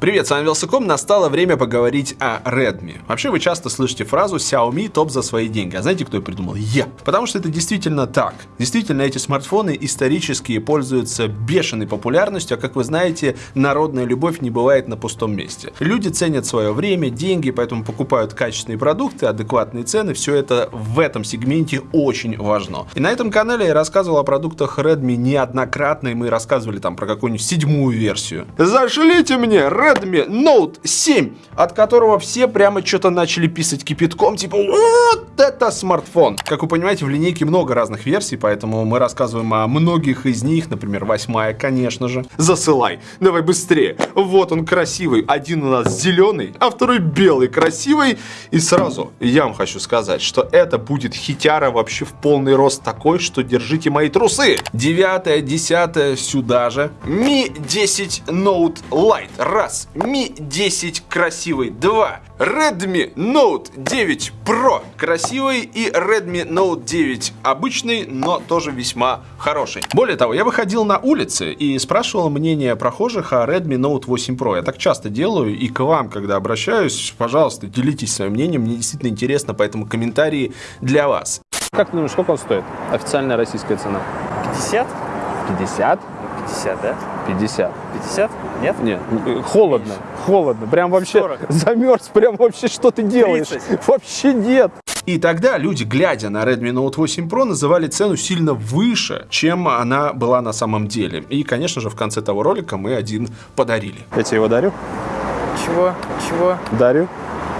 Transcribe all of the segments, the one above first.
Привет, с вами Велсаком. Настало время поговорить о Redmi. Вообще вы часто слышите фразу Xiaomi топ за свои деньги. А знаете, кто ее придумал? Я. Потому что это действительно так. Действительно, эти смартфоны исторически пользуются бешеной популярностью, а как вы знаете, народная любовь не бывает на пустом месте. Люди ценят свое время, деньги, поэтому покупают качественные продукты, адекватные цены. Все это в этом сегменте очень важно. И на этом канале я рассказывал о продуктах Redmi неоднократно, и мы рассказывали там про какую-нибудь седьмую версию. Зашлите мне Redmi Note 7, от которого все прямо что-то начали писать кипятком, типа вот это смартфон. Как вы понимаете, в линейке много разных версий, поэтому мы рассказываем о многих из них, например, восьмая, конечно же. Засылай, давай быстрее. Вот он красивый, один у нас зеленый, а второй белый, красивый. И сразу я вам хочу сказать, что это будет хитяра вообще в полный рост такой, что держите мои трусы. Девятая, десятая сюда же. Mi 10 Note Lite. Раз. Mi 10 красивый. 2. Redmi Note 9 Pro красивый и Redmi Note 9 обычный, но тоже весьма хороший. Более того, я выходил на улицы и спрашивал мнение прохожих о Redmi Note 8 Pro. Я так часто делаю и к вам, когда обращаюсь, пожалуйста, делитесь своим мнением, мне действительно интересно, поэтому комментарии для вас. Как ты думаешь, сколько он стоит? Официальная российская цена. 50? 50? 50, да? 50. 50? Нет? Нет, холодно, холодно. Прям вообще 40. замерз, прям вообще что ты делаешь? 30. Вообще нет. И тогда люди, глядя на Redmi Note 8 Pro, называли цену сильно выше, чем она была на самом деле. И, конечно же, в конце того ролика мы один подарили. Я тебе его дарю? Чего? Чего? Дарю.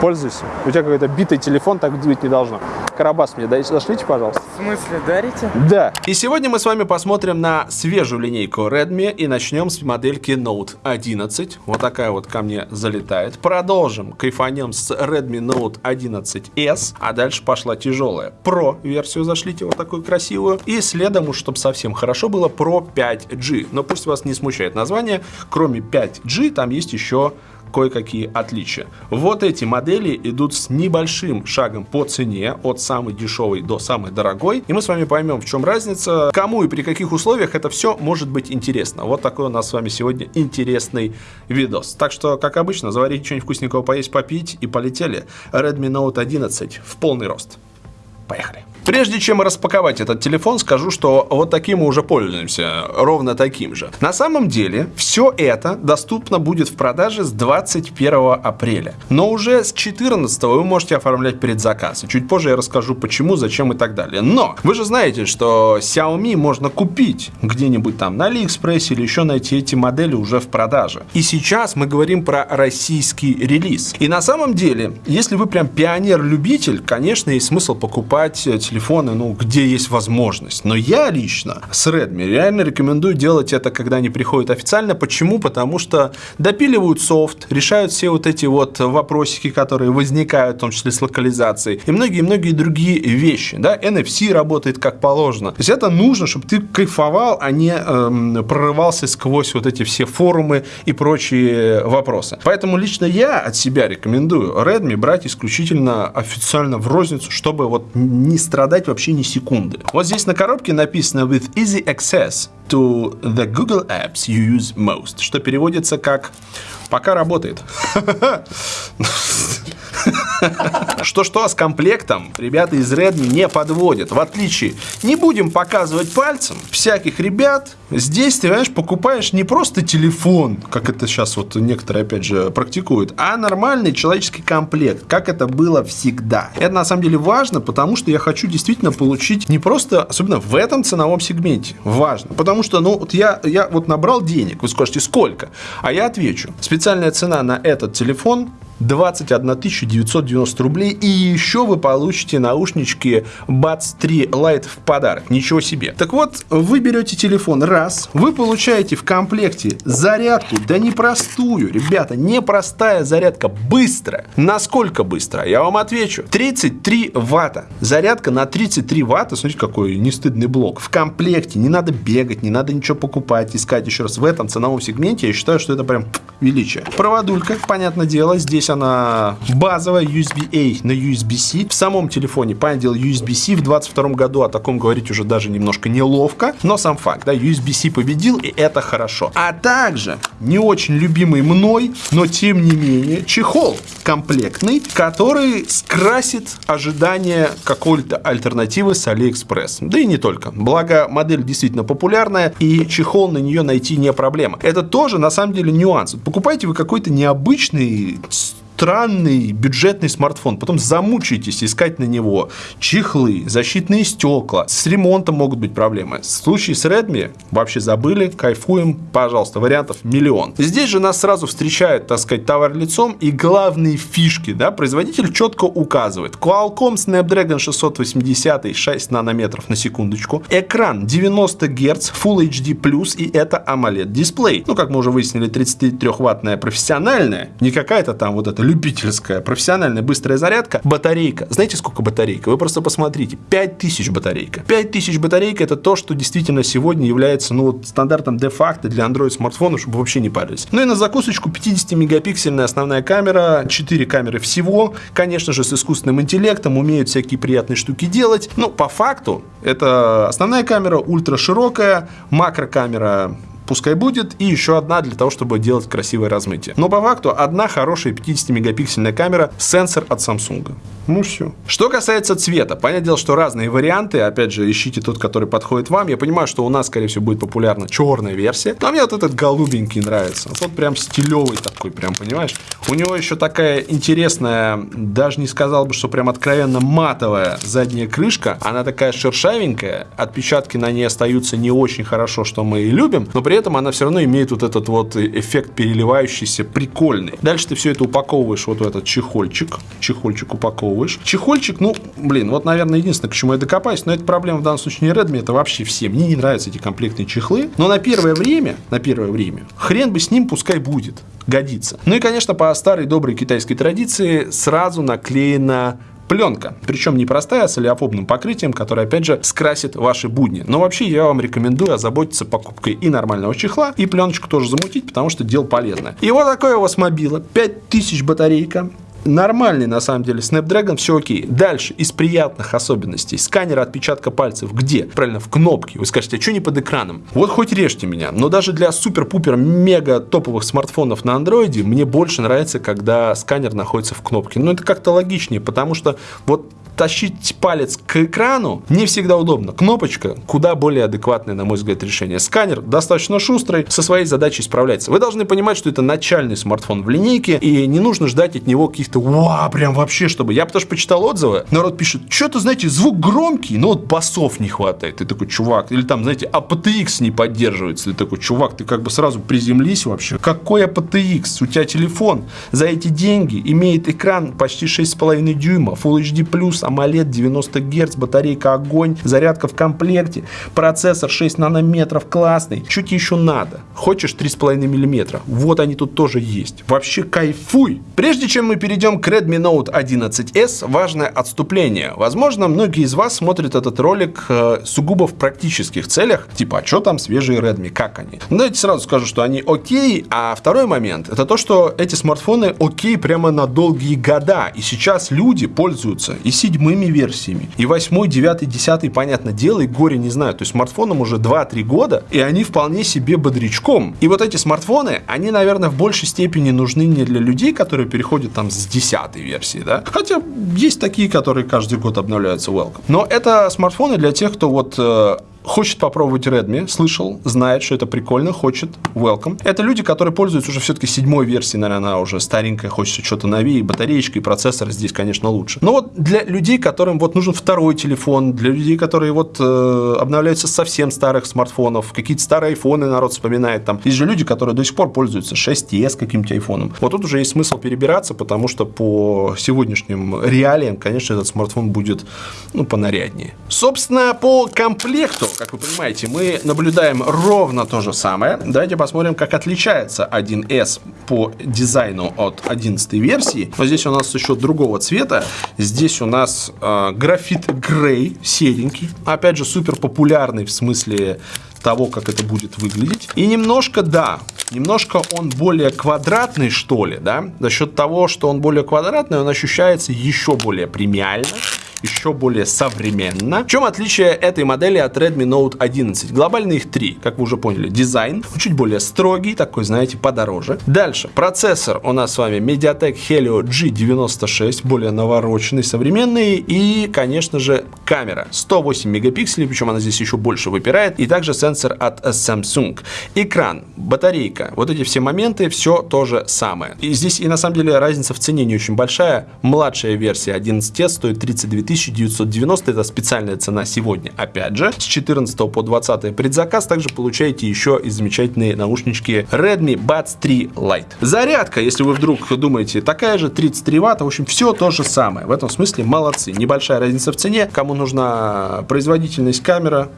Пользуйся. У тебя какой-то битый телефон, так быть не должно. Карабас мне зашлите, пожалуйста. В смысле, дарите? Да. И сегодня мы с вами посмотрим на свежую линейку Redmi и начнем с модельки Note 11. Вот такая вот ко мне залетает. Продолжим, кайфанем с Redmi Note 11s, а дальше пошла тяжелая Pro версию зашлите, вот такую красивую. И следом, уж чтобы совсем хорошо было, Pro 5G. Но пусть вас не смущает название, кроме 5G там есть еще кое-какие отличия. Вот эти модели идут с небольшим шагом по цене, от самой дешевой до самой дорогой. И мы с вами поймем, в чем разница, кому и при каких условиях это все может быть интересно. Вот такой у нас с вами сегодня интересный видос. Так что, как обычно, заварите что-нибудь вкусненького поесть, попить и полетели. Redmi Note 11 в полный рост. Поехали. Прежде чем распаковать этот телефон, скажу, что вот таким мы уже пользуемся, ровно таким же. На самом деле, все это доступно будет в продаже с 21 апреля. Но уже с 14 вы можете оформлять предзаказ. И чуть позже я расскажу, почему, зачем и так далее. Но вы же знаете, что Xiaomi можно купить где-нибудь там на AliExpress или еще найти эти модели уже в продаже. И сейчас мы говорим про российский релиз. И на самом деле, если вы прям пионер-любитель, конечно, есть смысл покупать э, телефоны, ну, где есть возможность. Но я лично с Redmi реально рекомендую делать это, когда они приходят официально. Почему? Потому что допиливают софт, решают все вот эти вот вопросики, которые возникают, в том числе с локализацией, и многие-многие другие вещи. Да? NFC работает как положено. То есть это нужно, чтобы ты кайфовал, а не эм, прорывался сквозь вот эти все форумы и прочие вопросы. Поэтому лично я от себя рекомендую Redmi брать исключительно официально в розницу, чтобы вот не страдать вообще ни секунды. Вот здесь на коробке написано with easy access to the Google apps you use most, что переводится как пока работает. Что-что, с комплектом ребята из Redmi не подводят. В отличие, не будем показывать пальцем всяких ребят. Здесь ты, понимаешь, покупаешь не просто телефон, как это сейчас вот некоторые, опять же, практикуют, а нормальный человеческий комплект, как это было всегда. Это на самом деле важно, потому что я хочу действительно получить не просто, особенно в этом ценовом сегменте, важно. Потому что, ну, вот я, я вот набрал денег, вы скажете, сколько? А я отвечу, специальная цена на этот телефон 21 990 рублей. И еще вы получите наушнички Buds 3 Lite в подарок. Ничего себе. Так вот, вы берете телефон раз, вы получаете в комплекте зарядку, да непростую, ребята, непростая зарядка, быстрая. Насколько быстро? Я вам отвечу. 33 ватта. Зарядка на 33 ватта, смотрите, какой нестыдный блок. В комплекте, не надо бегать, не надо ничего покупать, искать еще раз. В этом ценовом сегменте я считаю, что это прям величие. Проводулька, понятное дело, здесь Здесь она базовая USB-A на USB-C. В самом телефоне, дело, USB-C в 22 году, о таком говорить уже даже немножко неловко, но сам факт, да, USB-C победил, и это хорошо. А также не очень любимый мной, но тем не менее, чехол комплектный, который скрасит ожидания какой-то альтернативы с AliExpress. Да и не только. Благо, модель действительно популярная, и чехол на нее найти не проблема. Это тоже, на самом деле, нюанс. Покупайте вы какой-то необычный странный бюджетный смартфон, потом замучаетесь искать на него чехлы, защитные стекла, с ремонтом могут быть проблемы. В случае с Redmi вообще забыли, кайфуем, пожалуйста, вариантов миллион. Здесь же нас сразу встречает, так сказать, товар лицом и главные фишки, да, производитель четко указывает. Qualcomm Snapdragon 680 6 нанометров на секундочку, экран 90 Гц, Full HD+, и это AMOLED дисплей. Ну, как мы уже выяснили, 33-ваттная профессиональная, не какая-то там вот эта любительская, профессиональная быстрая зарядка, батарейка. Знаете, сколько батарейка? Вы просто посмотрите. 5000 батарейка. 5000 батарейка это то, что действительно сегодня является ну, вот, стандартом де-факто для Android смартфонов, чтобы вообще не парились. Ну и на закусочку 50-мегапиксельная основная камера, 4 камеры всего, конечно же, с искусственным интеллектом, умеют всякие приятные штуки делать. Но по факту это основная камера, ультра широкая, макрокамера пускай будет, и еще одна для того, чтобы делать красивое размытие. Но по факту одна хорошая 50-мегапиксельная камера, сенсор от Samsung. Ну все. Что касается цвета, понятное дело, что разные варианты, опять же, ищите тот, который подходит вам. Я понимаю, что у нас, скорее всего, будет популярна черная версия, но мне вот этот голубенький нравится. Вот прям стилевый такой, прям, понимаешь? У него еще такая интересная, даже не сказал бы, что прям откровенно матовая задняя крышка. Она такая шершавенькая, отпечатки на ней остаются не очень хорошо, что мы и любим, но при этом она все равно имеет вот этот вот эффект переливающийся, прикольный. Дальше ты все это упаковываешь вот в этот чехольчик. Чехольчик упаковываешь. Чехольчик, ну, блин, вот, наверное, единственное, к чему я докопаюсь, но это проблема в данном случае не Redmi, это вообще все. Мне не нравятся эти комплектные чехлы, но на первое время, на первое время, хрен бы с ним пускай будет, годится. Ну и, конечно, по старой доброй китайской традиции сразу наклеена пленка. Причем не простая, а с олеофобным покрытием, которое, опять же, скрасит ваши будни. Но вообще я вам рекомендую озаботиться покупкой и нормального чехла, и пленочку тоже замутить, потому что дело полезное. И вот такое у вас мобила. 5000 батарейка. Нормальный, на самом деле, Snapdragon, все окей. Дальше, из приятных особенностей. Сканер отпечатка пальцев. Где? Правильно, в кнопке. Вы скажете, а что не под экраном? Вот хоть режьте меня. Но даже для супер-пупер мега топовых смартфонов на андроиде мне больше нравится, когда сканер находится в кнопке. Ну, это как-то логичнее, потому что вот тащить палец к экрану не всегда удобно. Кнопочка куда более адекватное, на мой взгляд, решение. Сканер достаточно шустрый, со своей задачей справляется. Вы должны понимать, что это начальный смартфон в линейке, и не нужно ждать от него каких-то вау, прям вообще, чтобы... Я потому что почитал отзывы, народ пишет, что-то, знаете, звук громкий, но вот басов не хватает. Ты такой, чувак, или там, знаете, APTX не поддерживается. Ты такой, чувак, ты как бы сразу приземлись вообще. Какой APTX? У тебя телефон за эти деньги имеет экран почти 6,5 дюйма, Full HD+, AMOLED 90 Гц, батарейка огонь, зарядка в комплекте, процессор 6 нанометров классный. Чуть еще надо. Хочешь 3,5 мм? Вот они тут тоже есть. Вообще кайфуй! Прежде чем мы перейдем к Redmi Note 11s, важное отступление. Возможно, многие из вас смотрят этот ролик э, сугубо в практических целях, типа, а что там свежие Redmi, как они? Ну, давайте сразу скажу, что они окей, а второй момент, это то, что эти смартфоны окей прямо на долгие года, и сейчас люди пользуются и седьмыми версиями, и восьмой, девятый, десятый, понятное дело, и горе не знаю, то есть смартфонам уже 2-3 года, и они вполне себе бодрячком. И вот эти смартфоны, они, наверное, в большей степени нужны не для людей, которые переходят там с десятой версии, да, хотя есть такие, которые каждый год обновляются welcome. Но это смартфоны для тех, кто вот э, хочет попробовать Redmi, слышал, знает, что это прикольно, хочет, welcome. Это люди, которые пользуются уже все-таки седьмой версией, наверное, она уже старенькая, хочется что-то новее, батареечка и процессор здесь, конечно, лучше. Но вот для людей, которым вот нужен второй телефон, для людей, которые вот э, обновляются с совсем старых смартфонов, какие-то старые айфоны народ вспоминает, там, есть же люди, которые до сих пор пользуются 6s каким-то айфоном. Вот тут уже есть смысл перебираться, потому что по сегодняшним реалиям, конечно, этот смартфон будет, ну, понаряднее. Собственно, по комплекту как вы понимаете, мы наблюдаем ровно то же самое. Давайте посмотрим, как отличается 1С по дизайну от 11 версии. Вот здесь у нас еще другого цвета. Здесь у нас э, графит грей, серенький. Опять же, супер популярный в смысле того, как это будет выглядеть. И немножко, да, немножко он более квадратный, что ли, да? За счет того, что он более квадратный, он ощущается еще более премиально еще более современно. В чем отличие этой модели от Redmi Note 11? Глобально их три, как вы уже поняли. Дизайн чуть более строгий, такой, знаете, подороже. Дальше, процессор у нас с вами MediaTek Helio G96, более навороченный, современный. И, конечно же, камера 108 мегапикселей, причем она здесь еще больше выпирает. И также сенсор от Samsung. Экран, батарейка, вот эти все моменты, все то же самое. И здесь и на самом деле разница в цене не очень большая. Младшая версия 11 стоит 32 1990 это специальная цена сегодня. Опять же, с 14 по 20 предзаказ также получаете еще и замечательные наушнички Redmi Buds 3 Lite. Зарядка, если вы вдруг думаете, такая же 33 ватта, в общем, все то же самое. В этом смысле молодцы. Небольшая разница в цене. Кому нужна производительность камера,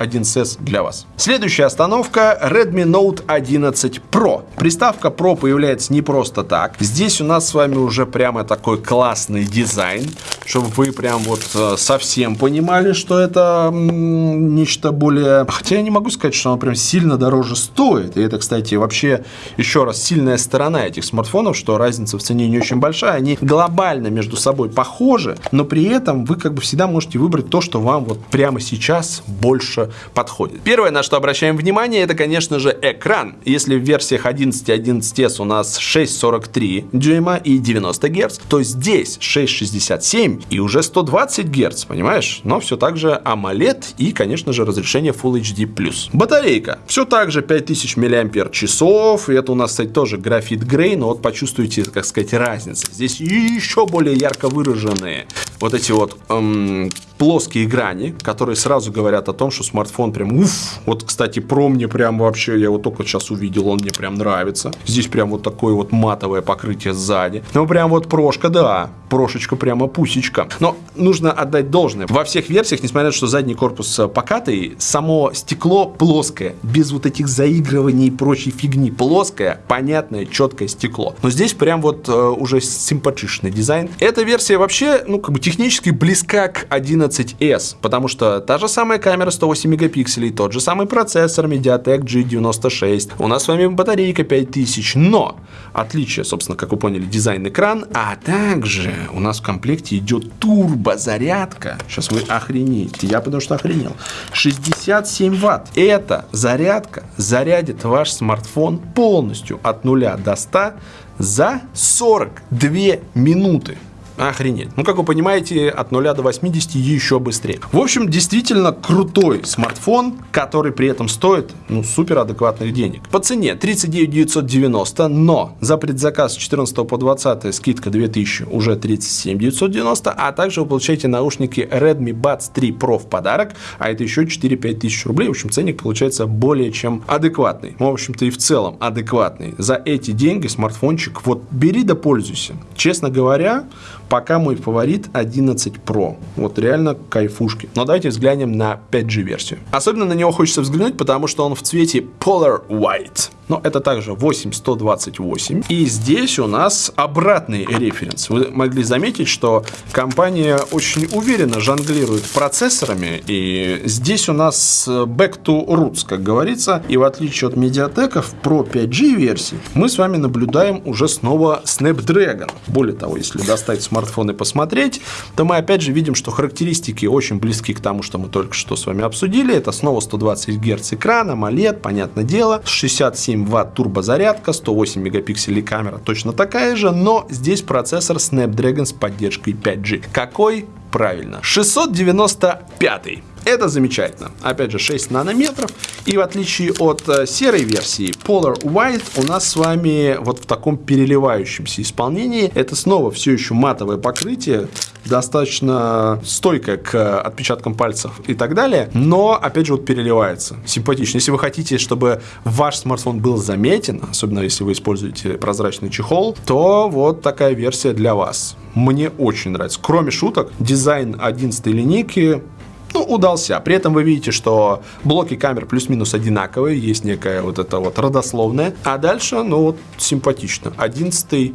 1С для вас. Следующая остановка Redmi Note 11 Pro. Приставка Pro появляется не просто так. Здесь у нас с вами уже прямо такой классный дизайн, чтобы вы прям вот э, совсем понимали, что это нечто более... Хотя я не могу сказать, что оно прям сильно дороже стоит. И это, кстати, вообще еще раз сильная сторона этих смартфонов, что разница в цене не очень большая. Они глобально между собой похожи, но при этом вы как бы всегда можете выбрать то, что вам вот прямо сейчас больше подходит. Первое, на что обращаем внимание, это, конечно же, экран. Если в версиях 11 и 11s у нас 6,43 дюйма и 90 Гц, то здесь 6,67 и уже 120 Гц, понимаешь? Но все так же AMOLED и, конечно же, разрешение Full HD+. Батарейка. Все так же 5000 мАч, и это у нас, кстати, тоже графит грей, но вот почувствуйте, как сказать, разницу. Здесь еще более ярко выраженные вот эти вот эм, плоские грани, которые сразу говорят о том, что смартфон прям уф. Вот, кстати, про мне прям вообще, я его только сейчас увидел, он мне прям нравится. Здесь прям вот такое вот матовое покрытие сзади. Ну, прям вот прошка, да, прошечка прямо пусечка. Но нужно отдать должное. Во всех версиях, несмотря на то, что задний корпус э, покатый, само стекло плоское, без вот этих заигрываний и прочей фигни. Плоское, понятное, четкое стекло. Но здесь прям вот э, уже симпатичный дизайн. Эта версия вообще, ну, как бы технически близка к 11 11s, потому что та же самая камера 108 мегапикселей, тот же самый процессор MediaTek G96, у нас с вами батарейка 5000, но отличие, собственно, как вы поняли, дизайн-экран, а также у нас в комплекте идет турбозарядка. Сейчас вы охренеете, я потому что охренел. 67 ватт. Эта зарядка зарядит ваш смартфон полностью от 0 до 100 за 42 минуты. Охренеть. Ну, как вы понимаете, от 0 до 80 еще быстрее. В общем, действительно крутой смартфон, который при этом стоит, ну, супер адекватных денег. По цене 39 990, но за предзаказ с 14 по 20 скидка 2000 уже 37 990, а также вы получаете наушники Redmi Buds 3 Pro в подарок, а это еще 4-5 тысяч рублей. В общем, ценник получается более чем адекватный. В общем-то, и в целом адекватный. За эти деньги смартфончик, вот бери да пользуйся. Честно говоря, пока мой фаворит 11 Pro. Вот реально кайфушки. Но давайте взглянем на 5G версию. Особенно на него хочется взглянуть, потому что он в цвете Polar White но это также 8128. И здесь у нас обратный референс. Вы могли заметить, что компания очень уверенно жонглирует процессорами, и здесь у нас back to roots, как говорится, и в отличие от Mediatek в Pro 5G версии, мы с вами наблюдаем уже снова Snapdragon. Более того, если достать смартфон и посмотреть, то мы опять же видим, что характеристики очень близки к тому, что мы только что с вами обсудили. Это снова 120 Гц экрана, AMOLED, понятное дело, 67 7 Вт турбозарядка, 108 мегапикселей камера точно такая же, но здесь процессор Snapdragon с поддержкой 5G. Какой? Правильно, 695. Это замечательно. Опять же, 6 нанометров. И в отличие от э, серой версии Polar White, у нас с вами вот в таком переливающемся исполнении. Это снова все еще матовое покрытие, достаточно стойкое к отпечаткам пальцев и так далее. Но, опять же, вот переливается. Симпатично. Если вы хотите, чтобы ваш смартфон был заметен, особенно если вы используете прозрачный чехол, то вот такая версия для вас. Мне очень нравится. Кроме шуток, дизайн 11 линейки ну, удался. При этом вы видите, что блоки камер плюс-минус одинаковые, есть некая вот это вот родословная. А дальше, ну, вот, симпатично. 11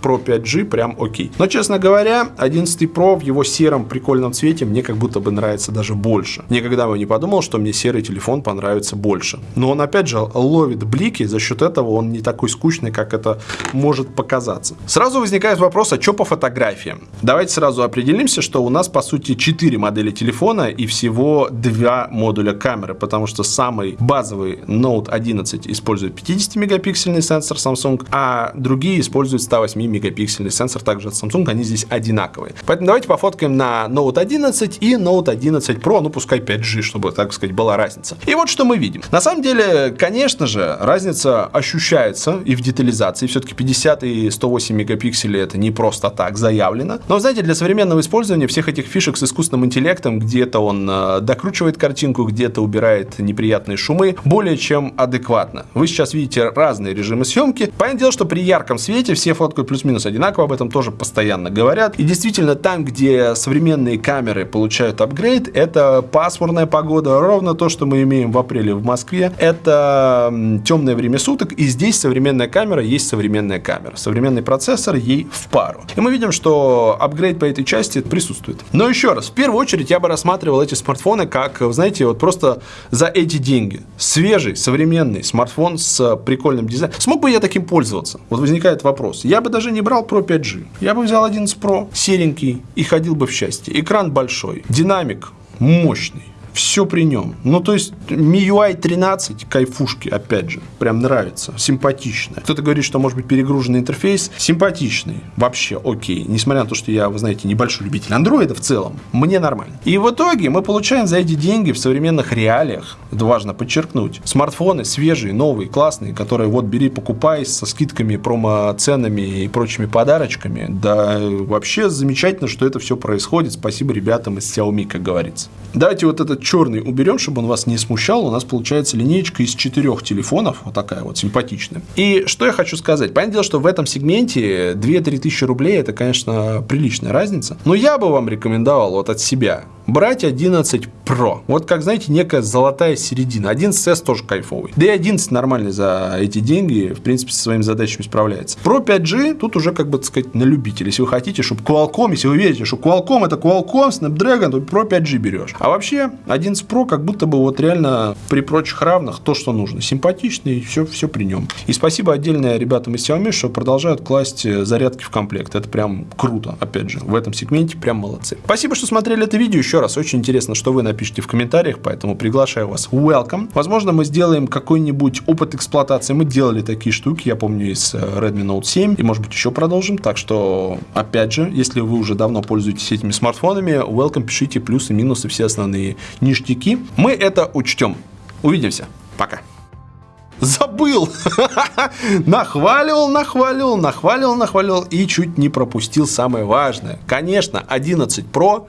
Pro 5G прям окей. Но, честно говоря, 11 Pro в его сером прикольном цвете мне как будто бы нравится даже больше. Никогда бы не подумал, что мне серый телефон понравится больше. Но он, опять же, ловит блики, за счет этого он не такой скучный, как это может показаться. Сразу возникает вопрос, а что по фотографиям? Давайте сразу определимся, что у нас, по сути, 4 модели телефона и всего 2 модуля камеры, потому что самый базовый Note 11 использует 50-мегапиксельный сенсор Samsung, а другие используют 108-мегапиксельный сенсор также от Samsung, они здесь одинаковые. Поэтому давайте пофоткаем на Note 11 и Note 11 Pro, ну пускай 5G, чтобы, так сказать, была разница. И вот что мы видим. На самом деле, конечно же, разница ощущается и в детализации. Все-таки 50 и 108 мегапикселей это не просто так заявлено. Но, знаете, для современного использования всех этих фишек с искусственным интеллектом, где-то он э, докручивает картинку, где-то убирает неприятные шумы, более чем адекватно. Вы сейчас видите разные режимы съемки. Понятное дело, что при ярком свете все фоткают плюс-минус одинаково, об этом тоже постоянно говорят. И действительно, там, где современные камеры получают апгрейд, это пасмурная погода, ровно то, что мы имеем в апреле в Москве. Это темное время суток, и здесь современная камера есть современная камера. Современный процессор ей в пару. И мы видим, что апгрейд по этой части присутствует. Но еще раз, в первую очередь я бы рассматривал эти смартфоны как, знаете, вот просто за эти деньги. Свежий, современный смартфон с прикольным дизайном. Смог бы я таким пользоваться? Вот возникает вопрос. Я бы даже не брал Pro 5G. Я бы взял 11 Pro, серенький, и ходил бы в счастье. Экран большой, динамик мощный все при нем. Ну, то есть, MIUI 13, кайфушки, опять же, прям нравится, симпатичная. Кто-то говорит, что может быть перегруженный интерфейс, симпатичный, вообще окей. Несмотря на то, что я, вы знаете, небольшой любитель андроида в целом, мне нормально. И в итоге мы получаем за эти деньги в современных реалиях, это важно подчеркнуть, смартфоны свежие, новые, классные, которые вот бери, покупай со скидками, промо-ценами и прочими подарочками. Да, вообще замечательно, что это все происходит. Спасибо ребятам из Xiaomi, как говорится. Давайте вот этот черный уберем, чтобы он вас не смущал. У нас получается линейка из четырех телефонов. Вот такая вот симпатичная. И что я хочу сказать. Понятное дело, что в этом сегменте 2-3 тысячи рублей это, конечно, приличная разница. Но я бы вам рекомендовал вот от себя брать 11 Pro. Вот как, знаете, некая золотая середина. 11S тоже кайфовый. Да и 11 нормальный за эти деньги, в принципе, со своими задачами справляется. Pro 5G тут уже, как бы, так сказать, на любителя. Если вы хотите, чтобы Qualcomm, если вы верите, что Qualcomm это Qualcomm, Snapdragon, то Pro 5G берешь. А вообще, 11 Pro как будто бы вот реально при прочих равных то, что нужно. Симпатичный, все, все при нем. И спасибо отдельное ребятам из Xiaomi, что продолжают класть зарядки в комплект. Это прям круто, опять же. В этом сегменте прям молодцы. Спасибо, что смотрели это видео. Еще раз, очень интересно, что вы напишите в комментариях, поэтому приглашаю вас. Welcome. Возможно, мы сделаем какой-нибудь опыт эксплуатации. Мы делали такие штуки, я помню, из э, Redmi Note 7, и, может быть, еще продолжим. Так что, опять же, если вы уже давно пользуетесь этими смартфонами, welcome, пишите плюсы, минусы, все основные ништяки. Мы это учтем. Увидимся. Пока. Забыл! нахваливал, нахваливал, нахваливал, нахваливал и чуть не пропустил самое важное. Конечно, 11 Pro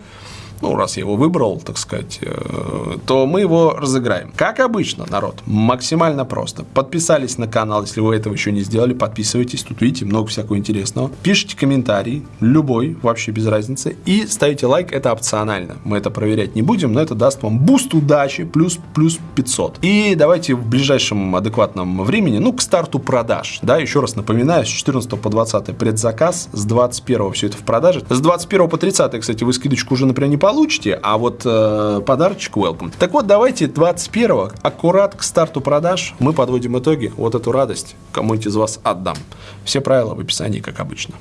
ну, раз я его выбрал, так сказать, э, то мы его разыграем. Как обычно, народ, максимально просто. Подписались на канал, если вы этого еще не сделали, подписывайтесь, тут видите много всякого интересного. Пишите комментарий, любой, вообще без разницы, и ставите лайк, это опционально. Мы это проверять не будем, но это даст вам буст удачи, плюс, плюс 500. И давайте в ближайшем адекватном времени, ну, к старту продаж, да, еще раз напоминаю, с 14 по 20 предзаказ, с 21 все это в продаже. С 21 по 30, кстати, вы скидочку уже, например, не получите, а вот э, подарочек welcome. Так вот, давайте 21 аккурат к старту продаж мы подводим итоги. Вот эту радость кому-нибудь из вас отдам. Все правила в описании, как обычно.